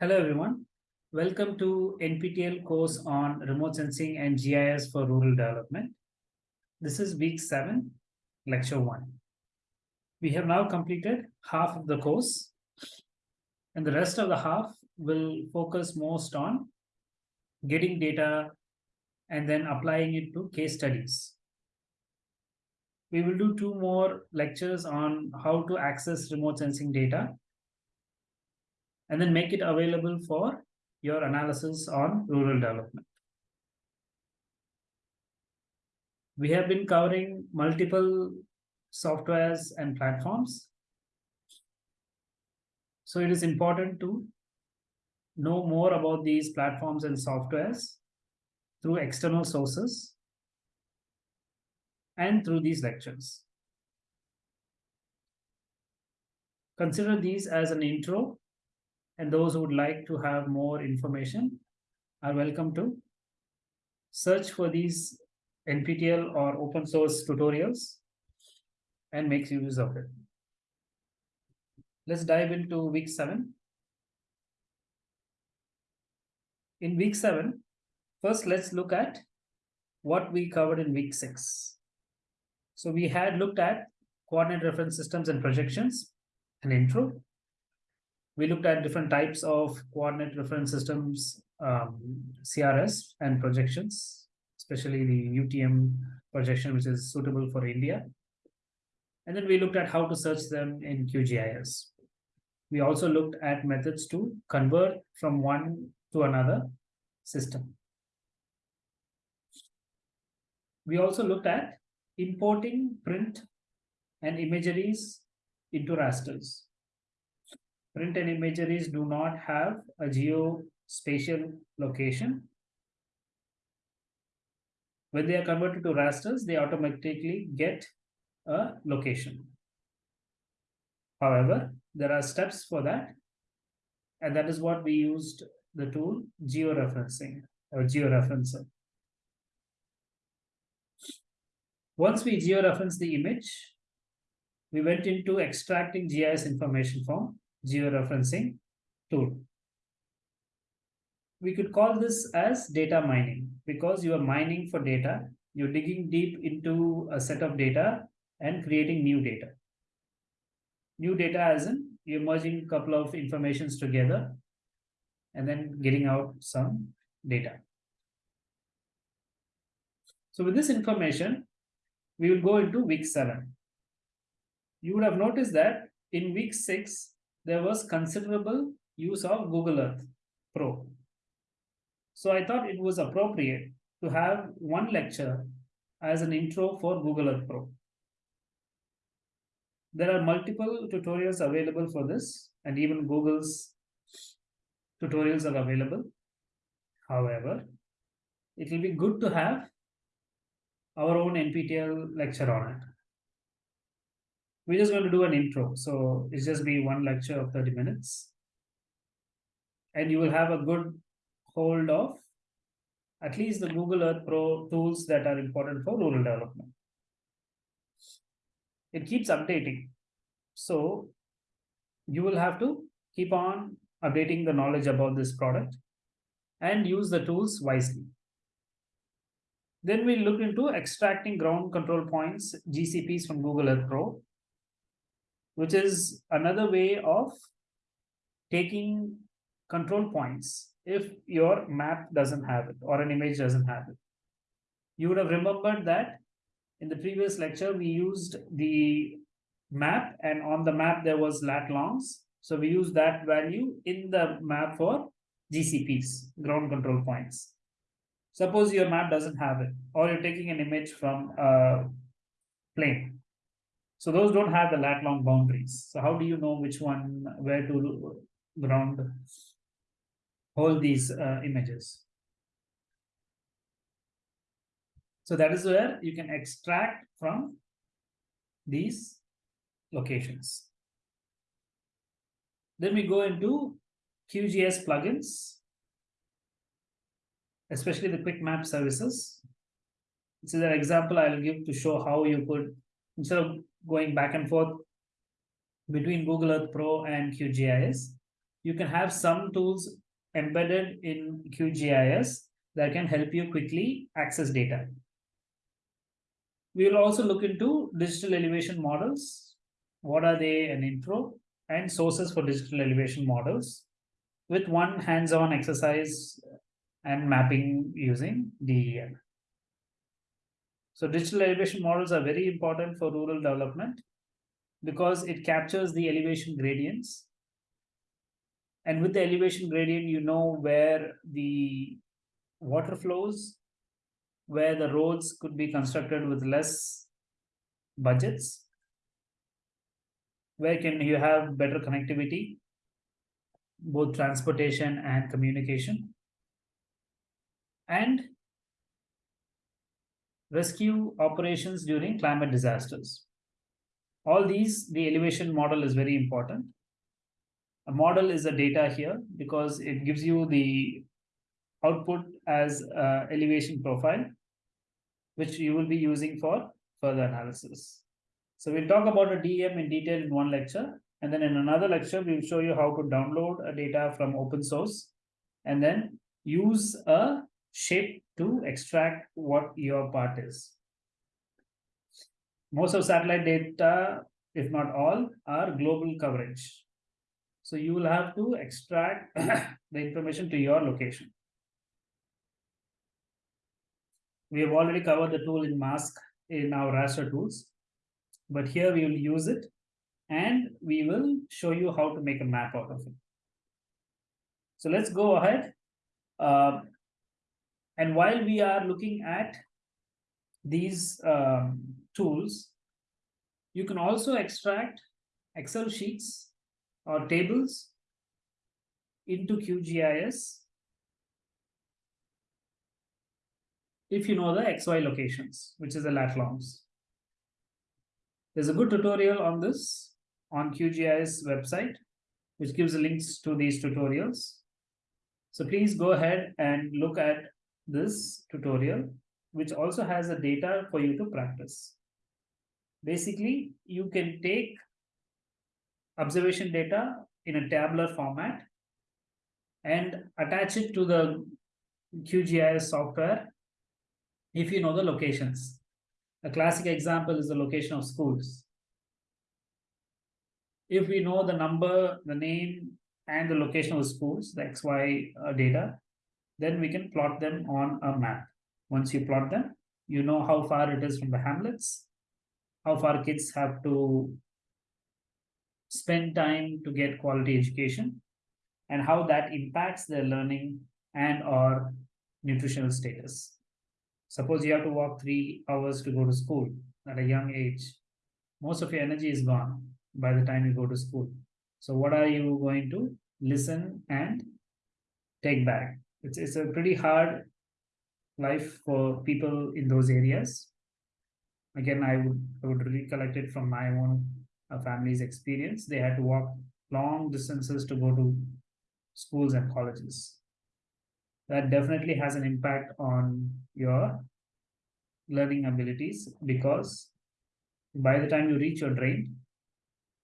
Hello everyone. Welcome to NPTEL course on remote sensing and GIS for rural development. This is week seven, lecture one. We have now completed half of the course and the rest of the half will focus most on getting data and then applying it to case studies. We will do two more lectures on how to access remote sensing data and then make it available for your analysis on rural development. We have been covering multiple softwares and platforms. So it is important to know more about these platforms and softwares through external sources and through these lectures. Consider these as an intro and those who would like to have more information are welcome to search for these NPTEL or open source tutorials and make use of it. Let's dive into week seven. In week seven, first let's look at what we covered in week six. So we had looked at coordinate reference systems and projections, an intro we looked at different types of coordinate reference systems, um, CRS and projections, especially the UTM projection, which is suitable for India. And then we looked at how to search them in QGIS. We also looked at methods to convert from one to another system. We also looked at importing print and imageries into rasters print and imageries do not have a geospatial location. When they are converted to rasters, they automatically get a location. However, there are steps for that, and that is what we used the tool georeferencing or georeferencer. Once we georeference the image, we went into extracting GIS information from georeferencing tool. We could call this as data mining because you are mining for data. You're digging deep into a set of data and creating new data. New data as in you're merging a couple of informations together and then getting out some data. So with this information, we will go into week seven. You would have noticed that in week six, there was considerable use of Google Earth Pro. So I thought it was appropriate to have one lecture as an intro for Google Earth Pro. There are multiple tutorials available for this and even Google's tutorials are available. However, it will be good to have our own NPTEL lecture on it we're just going to do an intro. So it's just be one lecture of 30 minutes. And you will have a good hold of at least the Google Earth Pro tools that are important for rural development. It keeps updating. So you will have to keep on updating the knowledge about this product and use the tools wisely. Then we look into extracting ground control points, GCPs from Google Earth Pro which is another way of taking control points if your map doesn't have it or an image doesn't have it. You would have remembered that in the previous lecture, we used the map and on the map there was lat longs. So we use that value in the map for GCPs, ground control points. Suppose your map doesn't have it or you're taking an image from a plane so those don't have the lat long boundaries. So how do you know which one, where to ground hold these uh, images? So that is where you can extract from these locations. Then we go into QGIS plugins, especially the quick map services. This is an example I'll give to show how you could, instead of going back and forth between Google Earth Pro and QGIS, you can have some tools embedded in QGIS that can help you quickly access data. We will also look into digital elevation models. What are they? An intro and sources for digital elevation models with one hands-on exercise and mapping using DEM. So digital elevation models are very important for rural development because it captures the elevation gradients. And with the elevation gradient, you know where the water flows, where the roads could be constructed with less budgets, where can you have better connectivity, both transportation and communication, and rescue operations during climate disasters. All these, the elevation model is very important. A model is a data here because it gives you the output as elevation profile, which you will be using for further analysis. So we'll talk about a DEM in detail in one lecture. And then in another lecture, we'll show you how to download a data from open source and then use a shape to extract what your part is. Most of satellite data, if not all, are global coverage. So you will have to extract the information to your location. We have already covered the tool in mask in our raster tools, but here we will use it and we will show you how to make a map out of it. So let's go ahead. Uh, and while we are looking at these um, tools, you can also extract Excel sheets or tables into QGIS if you know the XY locations, which is the lat longs. There's a good tutorial on this on QGIS website, which gives links to these tutorials. So please go ahead and look at this tutorial, which also has a data for you to practice. Basically, you can take observation data in a tabular format and attach it to the QGIS software if you know the locations. A classic example is the location of schools. If we know the number, the name, and the location of schools, the XY uh, data, then we can plot them on a map. Once you plot them, you know how far it is from the hamlets, how far kids have to spend time to get quality education, and how that impacts their learning and or nutritional status. Suppose you have to walk three hours to go to school at a young age. Most of your energy is gone by the time you go to school. So what are you going to listen and take back? It's, it's a pretty hard life for people in those areas. Again, I would, I would recollect it from my own uh, family's experience. They had to walk long distances to go to schools and colleges that definitely has an impact on your learning abilities because by the time you reach your drain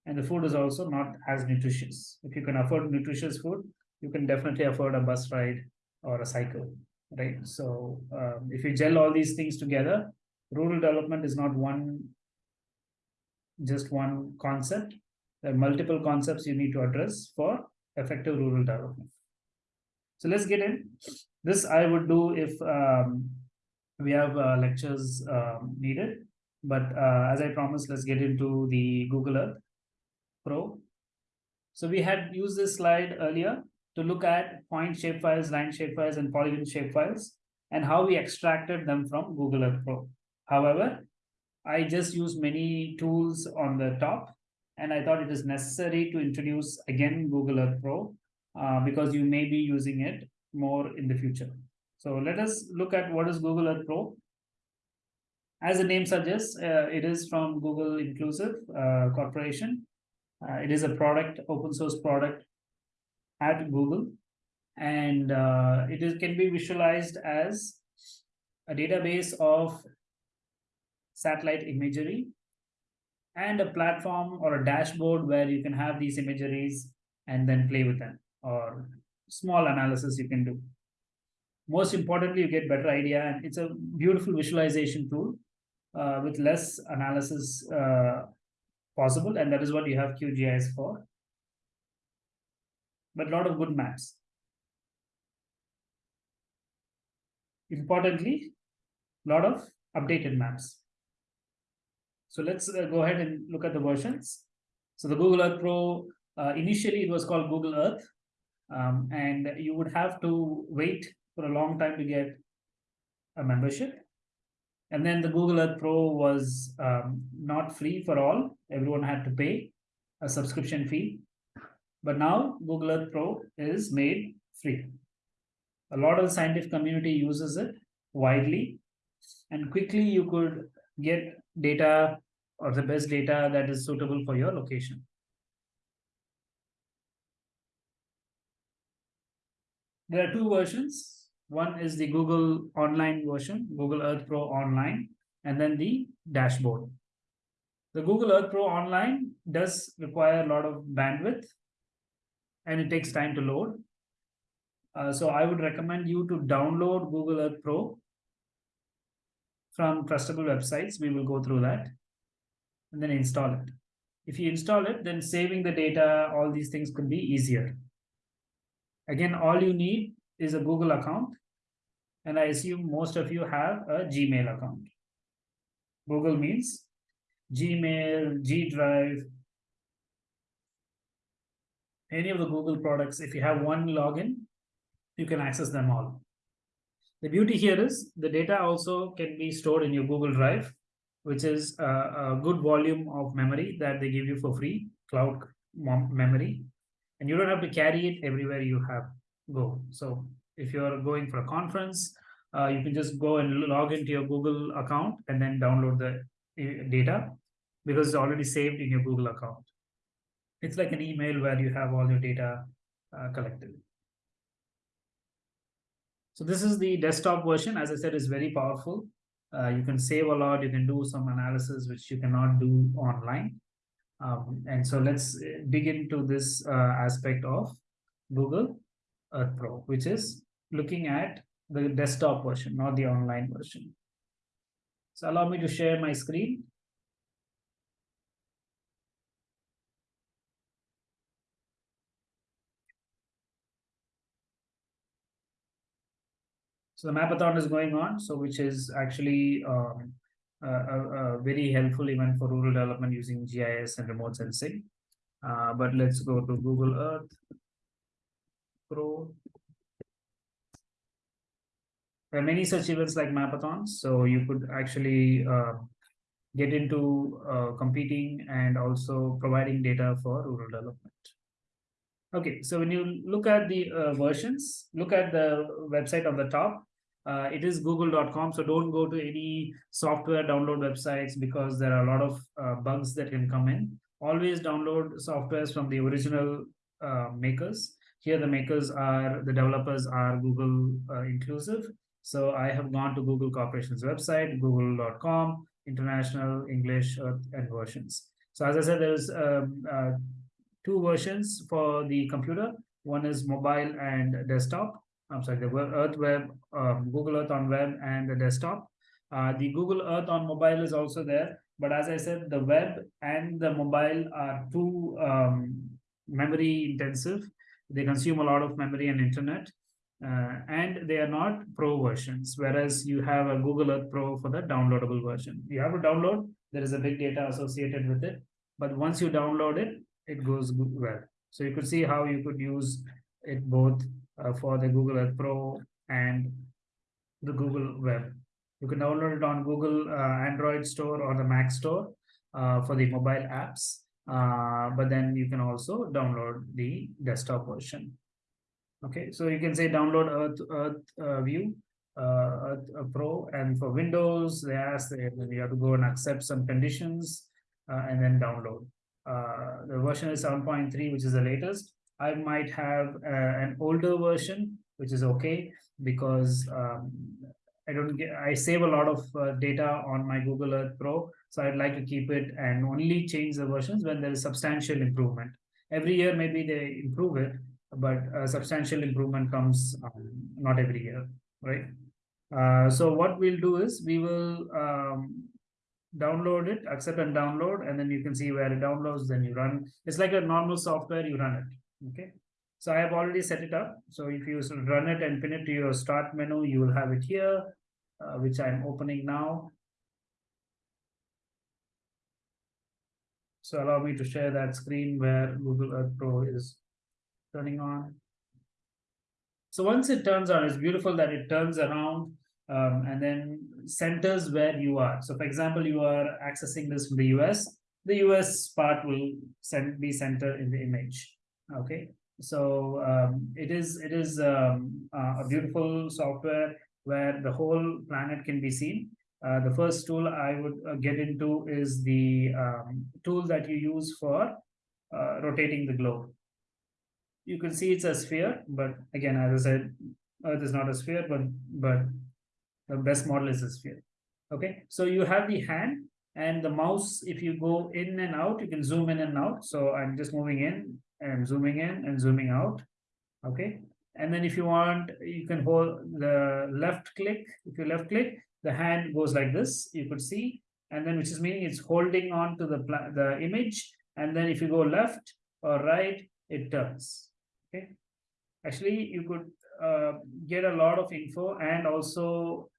and the food is also not as nutritious. If you can afford nutritious food you can definitely afford a bus ride or a cycle right? So um, if you gel all these things together rural development is not one just one concept. There are multiple concepts you need to address for effective rural development so let's get in. This I would do if um, we have uh, lectures um, needed. But uh, as I promised, let's get into the Google Earth Pro. So we had used this slide earlier to look at point shapefiles, line shapefiles, and polygon shapefiles, and how we extracted them from Google Earth Pro. However, I just used many tools on the top, and I thought it is necessary to introduce again Google Earth Pro uh, because you may be using it more in the future. So let us look at what is Google Earth Pro. As the name suggests, uh, it is from Google Inclusive uh, Corporation. Uh, it is a product, open source product at Google, and uh, it is can be visualized as a database of satellite imagery and a platform or a dashboard where you can have these imageries and then play with them or small analysis you can do. Most importantly, you get better idea and it's a beautiful visualization tool uh, with less analysis uh, possible and that is what you have QGIS for. But a lot of good maps. Importantly, a lot of updated maps. So let's uh, go ahead and look at the versions. So the Google Earth Pro, uh, initially it was called Google Earth, um, and you would have to wait for a long time to get a membership. And then the Google Earth Pro was um, not free for all. Everyone had to pay a subscription fee. But now Google Earth Pro is made free. A lot of the scientific community uses it widely and quickly you could get data or the best data that is suitable for your location. There are two versions. One is the Google Online version, Google Earth Pro Online, and then the dashboard. The Google Earth Pro Online does require a lot of bandwidth and it takes time to load. Uh, so I would recommend you to download Google Earth Pro from trustable websites. We will go through that and then install it. If you install it, then saving the data, all these things could be easier. Again, all you need is a Google account. And I assume most of you have a Gmail account. Google means Gmail, G Drive, any of the Google products. If you have one login, you can access them all. The beauty here is the data also can be stored in your Google Drive, which is a, a good volume of memory that they give you for free, cloud memory. And you don't have to carry it everywhere you have go. So if you're going for a conference, uh, you can just go and log into your Google account and then download the uh, data because it's already saved in your Google account. It's like an email where you have all your data uh, collected. So this is the desktop version. As I said, is very powerful. Uh, you can save a lot. You can do some analysis, which you cannot do online. Um, and so let's uh, dig into this uh, aspect of Google Earth Pro, which is looking at the desktop version, not the online version. So allow me to share my screen. So the mapathon is going on, so which is actually um, a, very helpful event for rural development using GIS and remote sensing. Uh, but let's go to Google Earth Pro. There are many such events like mapathons, so you could actually uh, get into uh, competing and also providing data for rural development. Okay, so when you look at the uh, versions, look at the website on the top, uh, it is google.com so don't go to any software download websites because there are a lot of uh, bugs that can come in. Always download softwares from the original uh, makers. Here the makers are the developers are google uh, inclusive. So i have gone to google corporation's website google.com international english and versions. So as i said there's um, uh, two versions for the computer. One is mobile and desktop I'm sorry, the Earth Web, um, Google Earth on web and the desktop. Uh, the Google Earth on mobile is also there. But as I said, the web and the mobile are too um, memory intensive. They consume a lot of memory and internet. Uh, and they are not pro versions, whereas you have a Google Earth Pro for the downloadable version. You have to download, there is a big data associated with it. But once you download it, it goes well. So you could see how you could use it both for the Google Earth Pro and the Google Web. You can download it on Google uh, Android Store or the Mac Store uh, for the mobile apps. Uh, but then you can also download the desktop version. Okay, so you can say download Earth, Earth uh, View, uh, Earth Pro, and for Windows, they ask that you have to go and accept some conditions and then download. the version is 7.3, which is the latest I might have uh, an older version, which is okay because um, I don't get, I save a lot of uh, data on my Google Earth Pro. So I'd like to keep it and only change the versions when there is substantial improvement. Every year, maybe they improve it, but a substantial improvement comes um, not every year, right? Uh, so what we'll do is we will um, download it, accept and download, and then you can see where it downloads, then you run. It's like a normal software, you run it, okay? So I have already set it up. So if you run it and pin it to your start menu, you will have it here, uh, which I'm opening now. So allow me to share that screen where Google Earth Pro is turning on. So once it turns on, it's beautiful that it turns around um, and then centers where you are. So for example, you are accessing this from the US, the US part will send, be centered in the image. Okay, so um, it is it is um, uh, a beautiful software where the whole planet can be seen. Uh, the first tool I would uh, get into is the um, tool that you use for uh, rotating the globe. You can see it's a sphere, but again, as I said, Earth is not a sphere, but but the best model is a sphere. Okay, so you have the hand and the mouse. If you go in and out, you can zoom in and out. So I'm just moving in and zooming in and zooming out. Okay, and then if you want, you can hold the left click. If you left click, the hand goes like this. You could see, and then which is meaning it's holding on to the the image. And then if you go left or right, it turns. Okay, actually you could uh, get a lot of info and also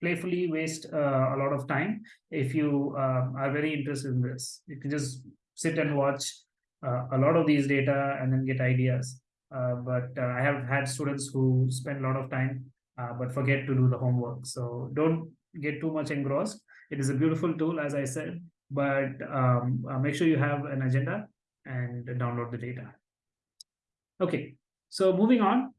playfully waste uh, a lot of time if you uh, are very interested in this. You can just sit and watch a lot of these data and then get ideas. Uh, but uh, I have had students who spend a lot of time uh, but forget to do the homework. So don't get too much engrossed. It is a beautiful tool, as I said, but um, make sure you have an agenda and download the data. Okay, so moving on.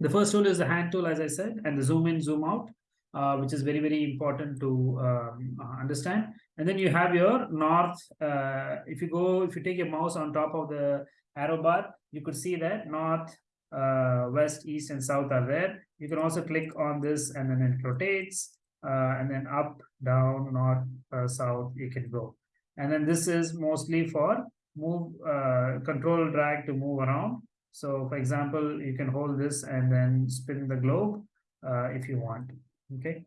The first tool is the hand tool, as I said, and the zoom in, zoom out uh, which is very, very important to um, uh, understand. And then you have your north. Uh, if you go, if you take your mouse on top of the arrow bar, you could see that north, uh, west, east, and south are there. You can also click on this and then it rotates. Uh, and then up, down, north, uh, south, you can go. And then this is mostly for move, control drag to move around. So for example, you can hold this and then spin the globe if you want okay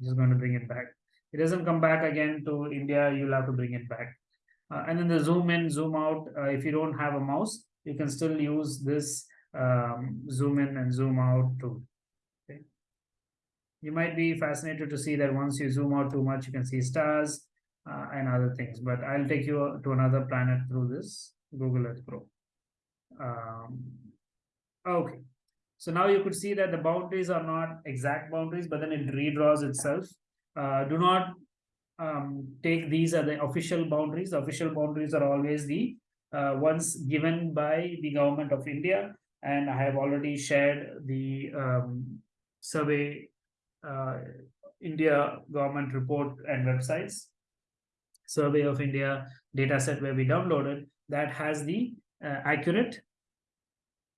just going to bring it back it doesn't come back again to india you'll have to bring it back. Uh, and then the zoom in zoom out uh, if you don't have a mouse you can still use this um, zoom in and zoom out too okay. You might be fascinated to see that once you zoom out too much you can see stars uh, and other things but i'll take you to another planet through this google earth pro. Um, okay. So now you could see that the boundaries are not exact boundaries, but then it redraws itself. Uh, do not um, take these as the official boundaries. The official boundaries are always the uh, ones given by the government of India. And I have already shared the um, survey uh, India government report and websites. Survey of India dataset where we downloaded that has the uh, accurate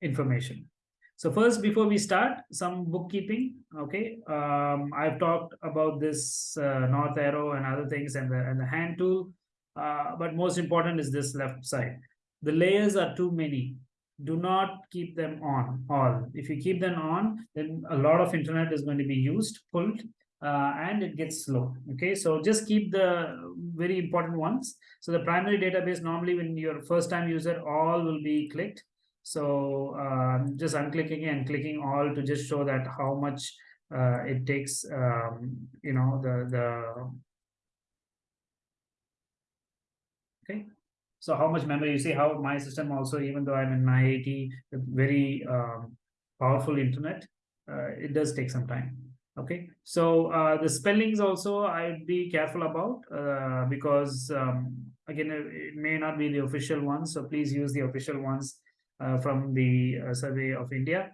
information. So first, before we start, some bookkeeping. Okay, um, I've talked about this uh, north arrow and other things and the and the hand tool, uh, but most important is this left side. The layers are too many. Do not keep them on all. If you keep them on, then a lot of internet is going to be used, pulled, uh, and it gets slow. Okay, so just keep the very important ones. So the primary database normally when you're first time user, all will be clicked so um, just unclicking and clicking all to just show that how much uh, it takes, um, you know, the, the, okay. So how much memory, you see how my system also, even though I'm in my IIT, very um, powerful internet, uh, it does take some time. Okay, so uh, the spellings also I'd be careful about uh, because um, again, it may not be the official ones. So please use the official ones from the uh, survey of India.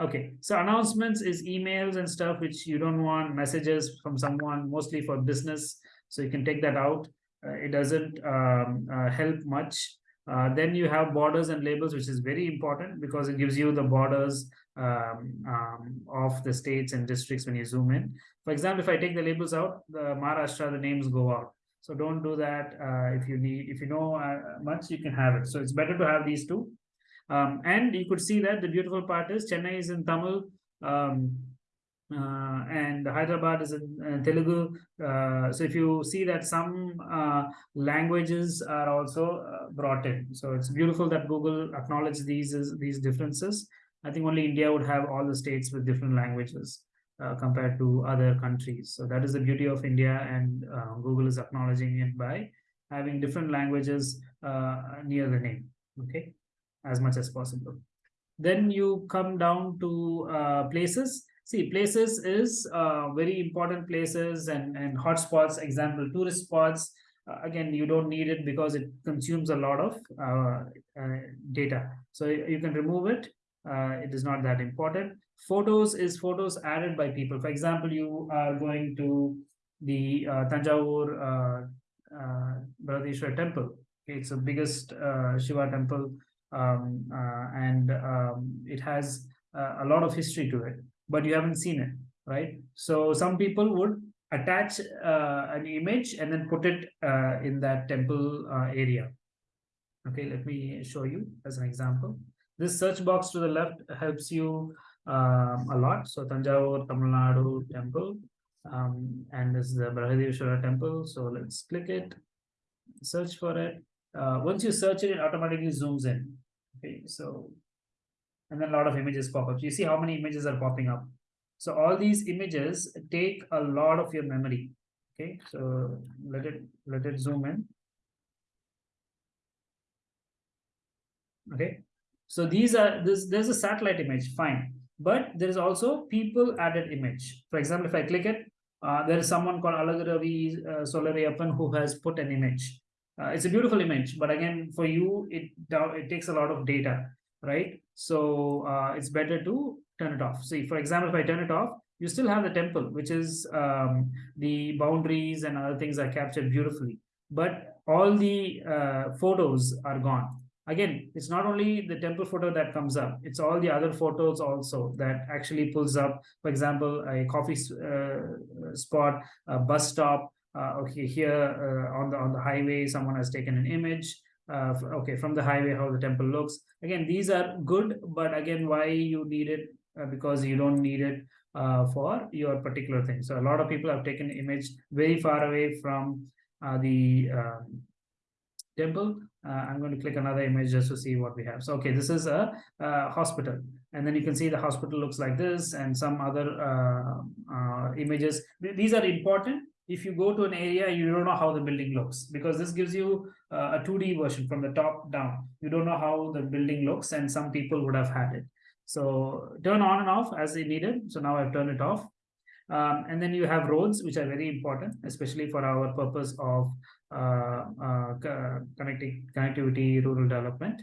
Okay, so announcements is emails and stuff which you don't want messages from someone mostly for business. So you can take that out. Uh, it doesn't um, uh, help much. Uh, then you have borders and labels, which is very important because it gives you the borders um, um, of the states and districts when you zoom in. For example, if I take the labels out, the Maharashtra, the names go out. So don't do that. Uh, if you need, if you know uh, much, you can have it. So it's better to have these two. Um, and you could see that the beautiful part is Chennai is in Tamil, um, uh, and Hyderabad is in uh, Telugu. Uh, so if you see that some uh, languages are also uh, brought in, so it's beautiful that Google acknowledges these these differences. I think only India would have all the states with different languages uh, compared to other countries. So that is the beauty of India, and Google is acknowledging it by having different languages near the name. Okay, as much as possible. Then you come down to places. See places is uh, very important places and and hotspots example tourist spots. Uh, again you don't need it because it consumes a lot of uh, uh data. So you can remove it. Uh, it is not that important. Photos is photos added by people. For example you are going to the uh, Tanjavur uh, uh, temple. It's the biggest Shiva temple um, and um, it has a lot of history to it but you haven't seen it, right? So some people would attach uh, an image and then put it uh, in that temple uh, area. Okay, let me show you as an example. This search box to the left helps you um, a lot. So Tanjavur, Tamil Nadu temple, um, and this is the Brihadishwara temple. So let's click it, search for it. Uh, once you search it, it automatically zooms in. Okay, so and then a lot of images pop up. So you see how many images are popping up. So all these images take a lot of your memory. Okay, so let it let it zoom in. Okay, so these are this there's a satellite image, fine, but there is also people added image. For example, if I click it, uh, there is someone called Alagaravi uh, Solarayappan who has put an image. Uh, it's a beautiful image, but again, for you, it it takes a lot of data right? So uh, it's better to turn it off. See, for example, if I turn it off, you still have the temple, which is um, the boundaries and other things are captured beautifully. But all the uh, photos are gone. Again, it's not only the temple photo that comes up, it's all the other photos also that actually pulls up, for example, a coffee uh, spot, a bus stop, okay, here uh, on the on the highway, someone has taken an image, uh, okay from the highway how the temple looks. Again these are good but again why you need it? Uh, because you don't need it uh, for your particular thing. So a lot of people have taken image very far away from uh, the um, temple. Uh, i'm going to click another image just to see what we have. So okay this is a, a hospital. And then you can see the hospital looks like this and some other uh, images. These are important if you go to an area, you don't know how the building looks because this gives you uh, a 2D version from the top down. You don't know how the building looks and some people would have had it. So turn on and off as they needed. So now I've turned it off. Um, and then you have roads, which are very important, especially for our purpose of uh, uh, connecting connectivity, rural development.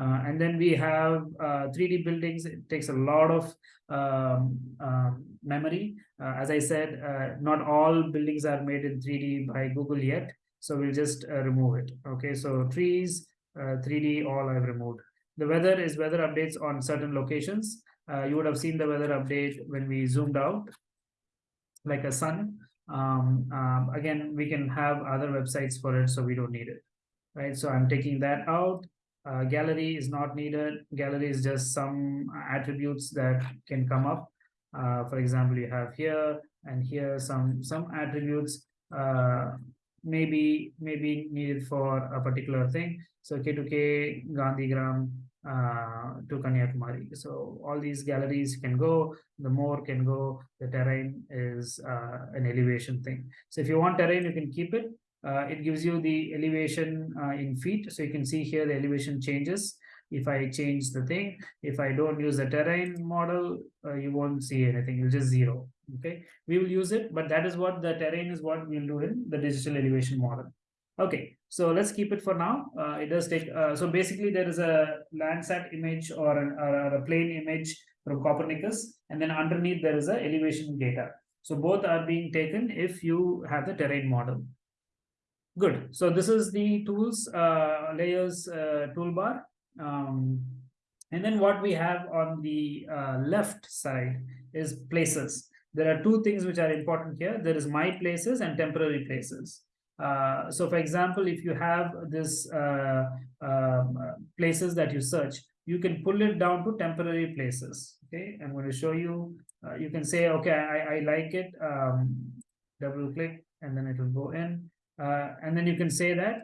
Uh, and then we have 3D uh, buildings. It takes a lot of um, um memory. Uh, as I said, uh, not all buildings are made in 3D by Google yet. So we'll just remove it. Okay, so trees, 3D, all I've removed. The weather is weather updates on certain locations. you would have seen the weather update when we zoomed out, like a sun. Um, um, again, we can have other websites for it, so we don't need it. Right, so I'm taking that out uh, gallery is not needed. Gallery is just some attributes that can come up. Uh, for example, you have here and here some some attributes uh, maybe maybe needed for a particular thing. So K2K, Gandhigram uh, to Kanyakumari. So all these galleries can go, the more can go, the terrain is uh, an elevation thing. So if you want terrain, you can keep it uh, it gives you the elevation uh, in feet. So you can see here the elevation changes. If I change the thing, if I don't use the terrain model, uh, you won't see anything. You'll just zero. Okay, we will use it, but that is what the terrain is what we'll do in the digital elevation model. Okay, so let's keep it for now. Uh, it does take, uh, so basically there is a Landsat image or, an, or a plane image from Copernicus, and then underneath there is a elevation data. So both are being taken if you have the terrain model. Good. So this is the tools, uh, layers uh, toolbar. Um, and then what we have on the uh, left side is places. There are two things which are important here. There is my places and temporary places. Uh, so for example, if you have this uh, um, places that you search, you can pull it down to temporary places. Okay, I'm going to show you. Uh, you can say, okay, I, I like it. Um, double click and then it will go in. Uh, and then you can say that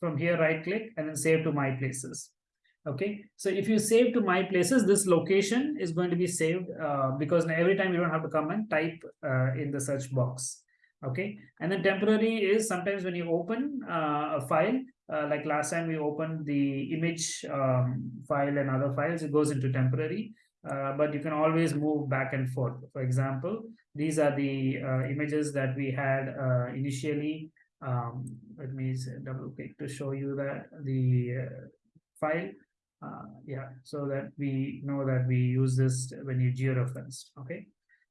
from here, right click and then save to my places. Okay, so if you save to my places, this location is going to be saved uh, because every time you don't have to come and type uh, in the search box. Okay, and then temporary is sometimes when you open uh, a file, uh, like last time we opened the image um, file and other files, it goes into temporary. Uh, but you can always move back and forth. For example, these are the uh, images that we had uh, initially. Um, let me double click to show you that the uh, file. Uh, yeah, so that we know that we use this when you georeference. Okay,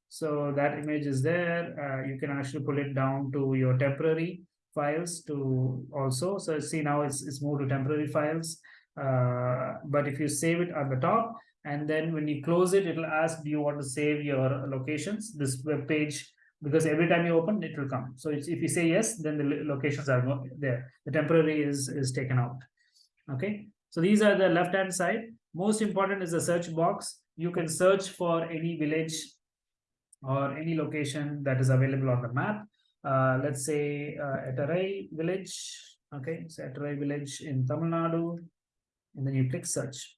so that image is there. you can actually pull it down to your temporary files to also. So see now it's it's moved to temporary files. but if you save it at the top, and then when you close it, it'll ask, do you want to save your locations, this web page, because every time you open, it will come. So if you say yes, then the locations are there. The temporary is, is taken out. Okay, so these are the left-hand side. Most important is the search box. You can search for any village or any location that is available on the map. Uh, let's say uh, Ettarai village. Okay, so Ettarai village in Tamil Nadu, and then you click search.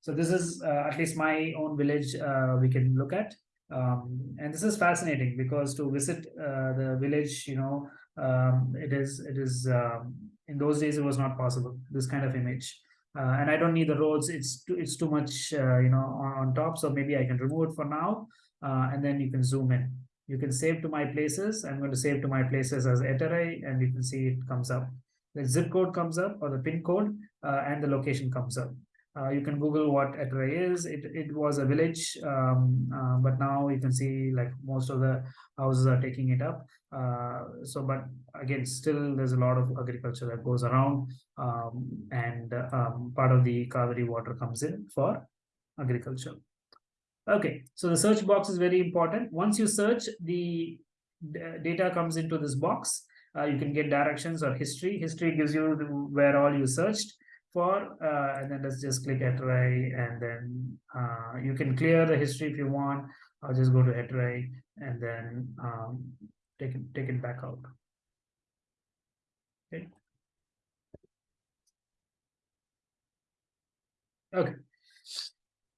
So this is uh, at least my own village uh, we can look at. Um, and this is fascinating because to visit uh, the village, you know, um, it is, it is um, in those days, it was not possible, this kind of image. Uh, and I don't need the roads, it's too, it's too much, uh, you know, on, on, top. So maybe I can remove it for now. Uh, and then you can zoom in. You can save to my places. I'm going to save to my places as Ettarai and you can see it comes up. The zip code comes up or the pin code and the location comes up. Uh, you can Google what Ettarai is. It, it was a village, um, uh, but now you can see like most of the houses are taking it up. Uh, so, but again, still there's a lot of agriculture that goes around um, and um, part of the Kaveri water comes in for agriculture. Okay, so the search box is very important. Once you search, the data comes into this box. Uh, you can get directions or history. History gives you where all you searched for uh, and then let's just click Ettarai and then uh, you can clear the history if you want I'll just go to Ettarai and then um, take it take it back out. Okay. Okay.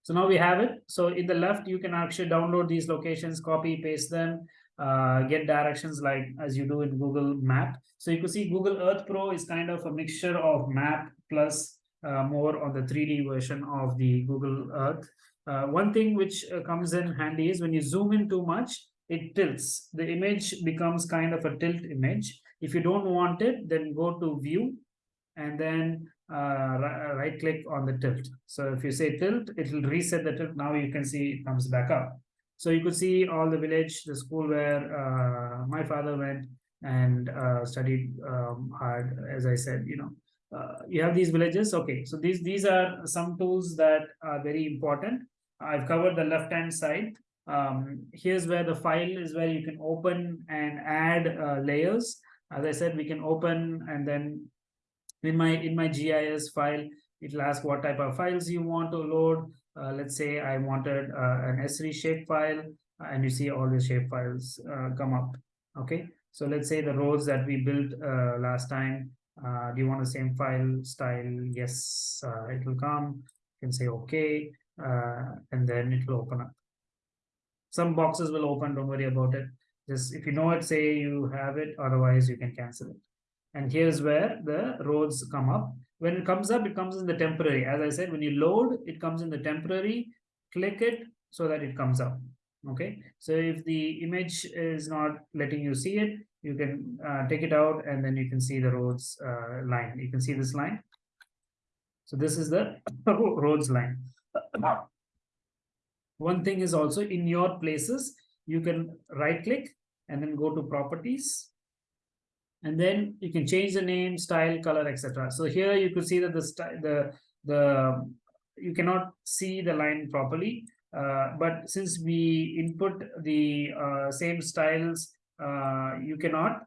So now we have it. So in the left you can actually download these locations copy paste them uh, get directions like as you do in Google Map. So you can see Google Earth Pro is kind of a mixture of map plus uh, more on the 3D version of the Google Earth. Uh, one thing which uh, comes in handy is when you zoom in too much, it tilts. The image becomes kind of a tilt image. If you don't want it, then go to view and then uh, right click on the tilt. So if you say tilt, it will reset the tilt. Now you can see it comes back up. So you could see all the village, the school where uh, my father went and uh, studied um, hard, as I said, you know, uh, you have these villages. Okay, so these, these are some tools that are very important. I've covered the left-hand side. Um, here's where the file is where you can open and add uh, layers. As I said, we can open and then in my in my GIS file, it'll ask what type of files you want to load. Uh, let's say I wanted uh, an Esri shape file and you see all the shape files uh, come up. Okay, so let's say the roads that we built last time. Uh, do you want the same file style? Yes, uh, it will come. You can say okay, uh, and then it will open up. Some boxes will open, don't worry about it. Just if you know it, say you have it, otherwise you can cancel it. And here's where the roads come up when it comes up, it comes in the temporary. As I said, when you load, it comes in the temporary. Click it so that it comes up. Okay. So if the image is not letting you see it, you can uh, take it out and then you can see the roads uh, line. You can see this line. So this is the roads line. One thing is also in your places, you can right click and then go to properties and then you can change the name, style, color, etc. So here you could see that the the the you cannot see the line properly. Uh, but since we input the uh, same styles, uh, you cannot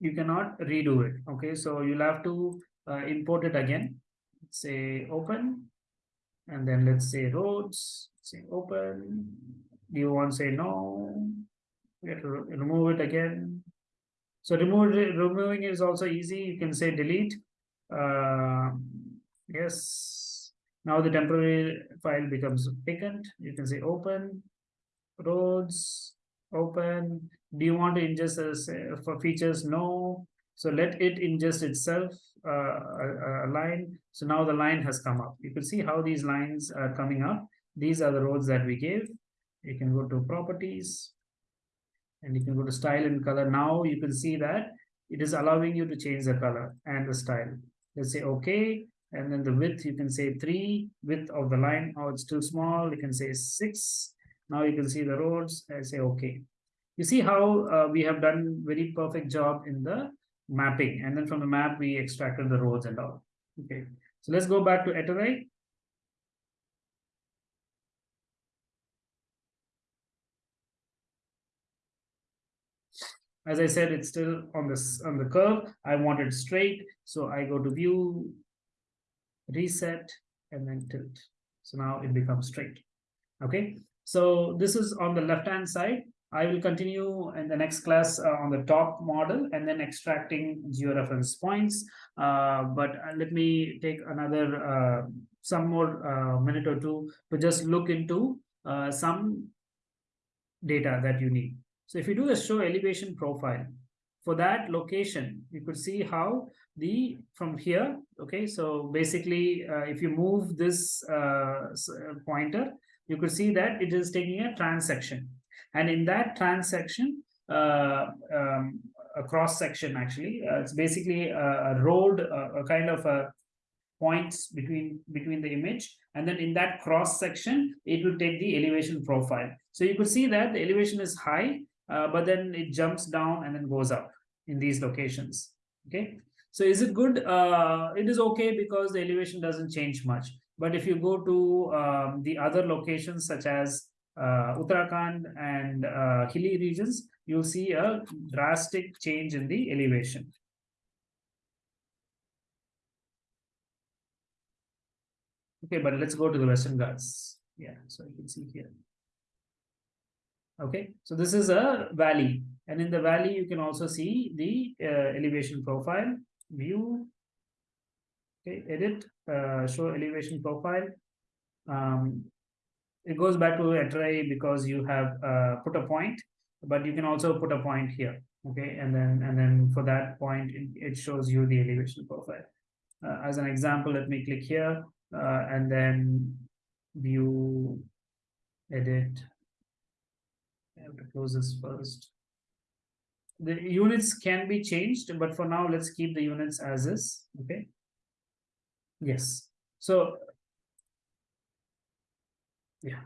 you cannot redo it. Okay, so you'll have to uh, import it again. Say open, and then let's say roads. Say open. Do you want to say no? We have to remove it again. So remove removing is also easy. You can say delete. Uh, yes. Now the temporary file becomes vacant. You can say open roads open. Do you want to ingest as uh, for features? No. So let it ingest itself uh, a, a, line. So now the line has come up. You can see how these lines are coming up. These are the roads that we gave. You can go to properties and you can go to style and color. Now you can see that it is allowing you to change the color and the style. Let's say okay. And then the width, you can say three, width of the line. Oh, it's too small. You can say six. Now you can see the roads. I say okay. You see how uh, we have done very perfect job in the mapping. And then from the map, we extracted the roads and all. Okay. So let's go back to Eterai. As I said, it's still on this on the curve. I want it straight. So I go to view, reset, and then tilt. So now it becomes straight. Okay. So this is on the left-hand side. I will continue in the next class uh, on the top model and then extracting georeference points. Uh, but uh, let me take another uh, some more uh, minute or two to just look into uh, some data that you need. So if you do a show elevation profile, for that location, you could see how the from here, okay, so basically if you move this pointer, you could see that it is taking a transection. And in that transection, uh, um, a cross section actually, uh, it's basically a, a road, a, a, kind of a points between between the image. And then in that cross section it will take the elevation profile. So you could see that the elevation is high uh, but then it jumps down and then goes up in these locations okay so is it good uh, it is okay because the elevation doesn't change much but if you go to um, the other locations such as uh, Uttarakhand and uh, hilly regions, you'll see a drastic change in the elevation. Okay, but let's go to the Western Ghats. Yeah, so you can see here. Okay, so this is a valley, and in the valley you can also see the uh, elevation profile, view, okay, edit, uh, show elevation profile. Um, it goes back to Eterai because you have uh, put a point, but you can also put a point here. Okay, and then and then for that point, it, it shows you the elevation profile. Uh, as an example, let me click here uh, and then view, edit. I have to close this first. The units can be changed, but for now, let's keep the units as is. Okay. Yes. So, yeah,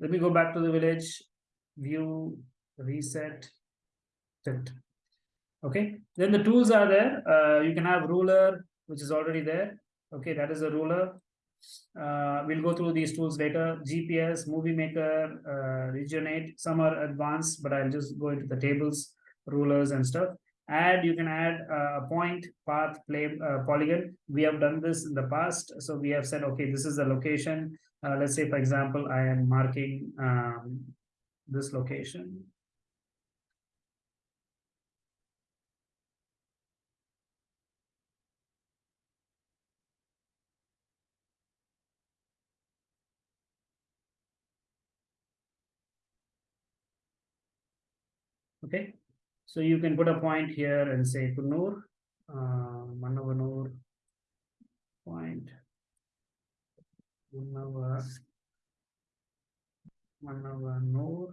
let me go back to the village, view, reset, tilt. Okay, then the tools are there. Uh, you can have ruler, which is already there. Okay, that is a ruler. Uh, we'll go through these tools later. GPS, Movie Maker, uh, Regionate. Some are advanced, but I'll just go into the tables, rulers and stuff. Add you can add a point path play uh, polygon. We have done this in the past. So we have said okay this is the location. Uh, let's say for example i am marking um, this location. Okay so you can put a point here and say Kunnur, uh, Mannavanur point, Mannava, Mannavanur.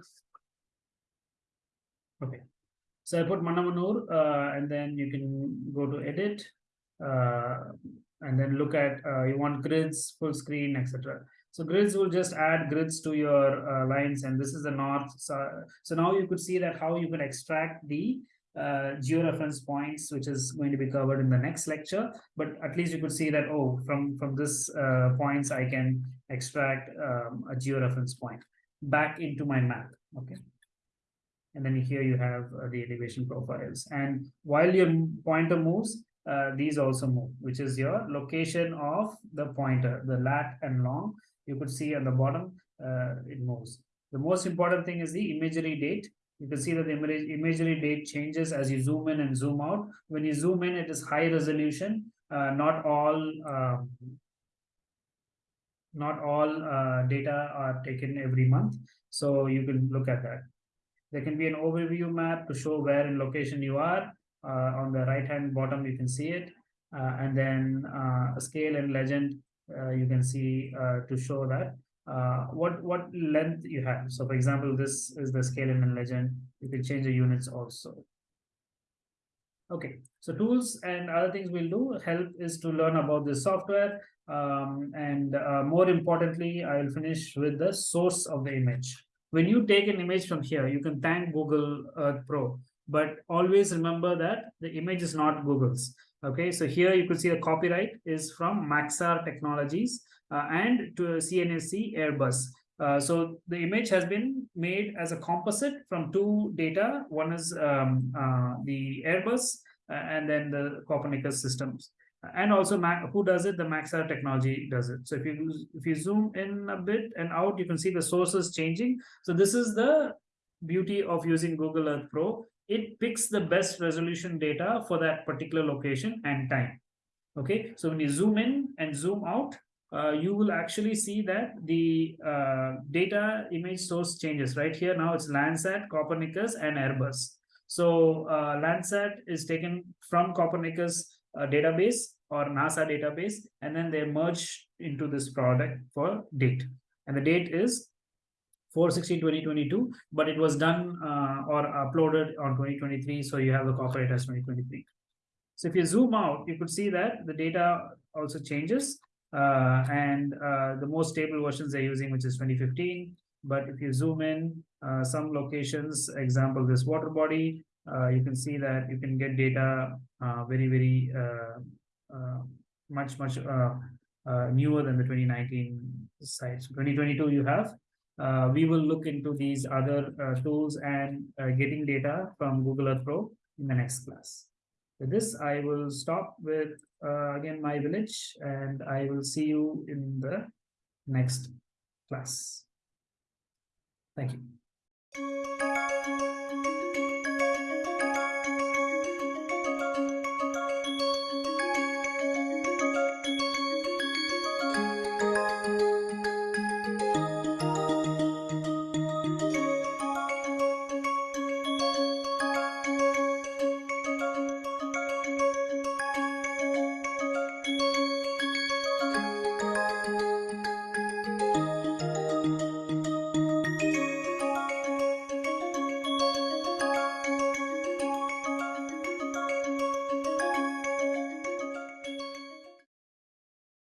Okay, so I put Mannavanur uh, and then you can go to edit uh, and then look at uh, you want grids, full screen, etc. So grids will just add grids to your uh, lines and this is the north. So, so now you could see that how you can extract the uh, georeference points, which is going to be covered in the next lecture. But at least you could see that, oh, from, from this uh, points, I can extract um, a georeference point back into my map, okay? And then here you have uh, the elevation profiles. And while your pointer moves, uh, these also move, which is your location of the pointer, the lat and long. You could see on the bottom, uh, it moves. The most important thing is the imagery date. You can see that the imagery date changes as you zoom in and zoom out. When you zoom in, it is high resolution. Uh, not all um, not all uh, data are taken every month. So you can look at that. There can be an overview map to show where in location you are. Uh, on the right hand bottom, you can see it. Uh, and then uh, a scale and legend, uh, you can see uh, to show that uh, what what length you have. So for example, this is the scale and legend. You can change the units also. Okay, so tools and other things we'll do help is to learn about the software. Um, and uh, more importantly, I'll finish with the source of the image. When you take an image from here, you can thank Google Earth Pro, but always remember that the image is not Google's. Okay, so here you could see the copyright is from Maxar Technologies uh, and to CNSC Airbus. Uh, so the image has been made as a composite from two data. One is um, uh, the Airbus uh, and then the Copernicus systems. And also who does it? The Maxar technology does it. So if you if you zoom in a bit and out, you can see the sources changing. So this is the beauty of using Google Earth Pro. It picks the best resolution data for that particular location and time. Okay, so when you zoom in and zoom out, uh, you will actually see that the uh, data image source changes right here. Now it's Landsat, Copernicus, and Airbus. So uh, Landsat is taken from Copernicus uh, database or NASA database, and then they merge into this product for date. And the date is 4-16-2022, but it was done uh, or uploaded on 2023, so you have the copyright as 2023. So if you zoom out, you could see that the data also changes uh, and uh, the most stable versions they're using, which is 2015. But if you zoom in, uh, some locations, example, this water body, uh, you can see that you can get data uh, very, very much, much newer than the 2019 sites. 2022 you have. Uh, we will look into these other uh, tools and uh, getting data from Google Earth Pro in the next class. With this, I will stop with uh, again my village and I will see you in the next class. Thank you.